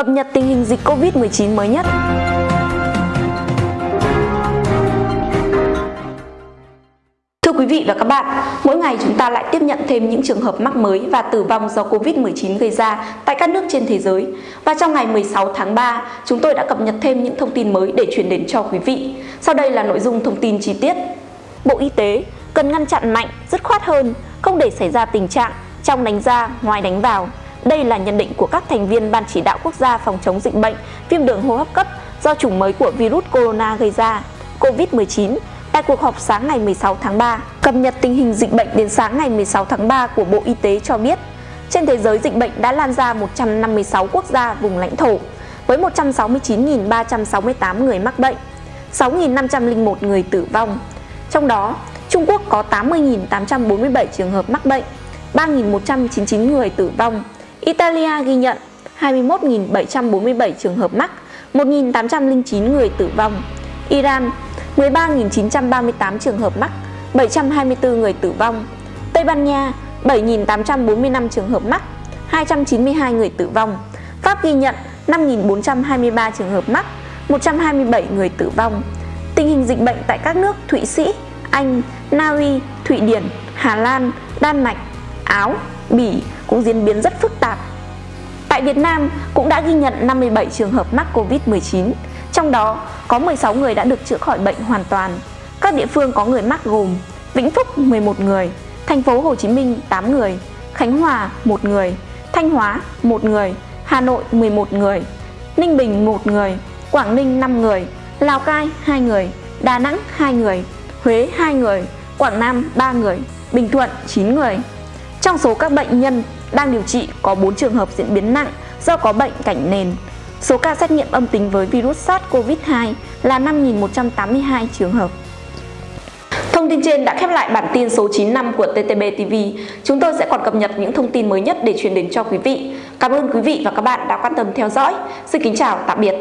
cập nhật tình hình dịch Covid-19 mới nhất. Thưa quý vị và các bạn, mỗi ngày chúng ta lại tiếp nhận thêm những trường hợp mắc mới và tử vong do Covid-19 gây ra tại các nước trên thế giới. Và trong ngày 16 tháng 3, chúng tôi đã cập nhật thêm những thông tin mới để chuyển đến cho quý vị. Sau đây là nội dung thông tin chi tiết. Bộ Y tế cần ngăn chặn mạnh, dứt khoát hơn, không để xảy ra tình trạng trong đánh ra, ngoài đánh vào. Đây là nhận định của các thành viên Ban chỉ đạo quốc gia phòng chống dịch bệnh viêm đường hô hấp cấp do chủng mới của virus corona gây ra, COVID-19 tại cuộc họp sáng ngày 16 tháng 3. Cập nhật tình hình dịch bệnh đến sáng ngày 16 tháng 3 của Bộ Y tế cho biết, trên thế giới dịch bệnh đã lan ra 156 quốc gia vùng lãnh thổ với 169.368 người mắc bệnh, 6.501 người tử vong. Trong đó, Trung Quốc có 80.847 trường hợp mắc bệnh, 3.199 người tử vong. Italia ghi nhận 21.747 trường hợp mắc, 1.809 người tử vong. Iran 13.938 trường hợp mắc, 724 người tử vong. Tây Ban Nha 7.845 trường hợp mắc, 292 người tử vong. Pháp ghi nhận 5.423 trường hợp mắc, 127 người tử vong. Tình hình dịch bệnh tại các nước Thụy Sĩ, Anh, Na Uy, Thụy Điển, Hà Lan, Đan Mạch, Áo, Bỉ cũng diễn biến rất phức tạp. Tại Việt Nam cũng đã ghi nhận 57 trường hợp mắc Covid-19, trong đó có 16 người đã được chữa khỏi bệnh hoàn toàn. Các địa phương có người mắc gồm Vĩnh Phúc 11 người, thành phố Hồ Chí Minh 8 người, Khánh Hòa 1 người, Thanh Hóa 1 người, Hà Nội 11 người, Ninh Bình 1 người, Quảng Ninh 5 người, Lào Cai 2 người, Đà Nẵng 2 người, Huế 2 người, Quảng Nam 3 người, Bình Thuận 9 người. Trong số các bệnh nhân đang điều trị có 4 trường hợp diễn biến nặng do có bệnh cảnh nền. Số ca xét nghiệm âm tính với virus SARS-CoV-2 là 5.182 trường hợp. Thông tin trên đã khép lại bản tin số 95 của TTB TV. Chúng tôi sẽ còn cập nhật những thông tin mới nhất để truyền đến cho quý vị. Cảm ơn quý vị và các bạn đã quan tâm theo dõi. Xin kính chào, tạm biệt.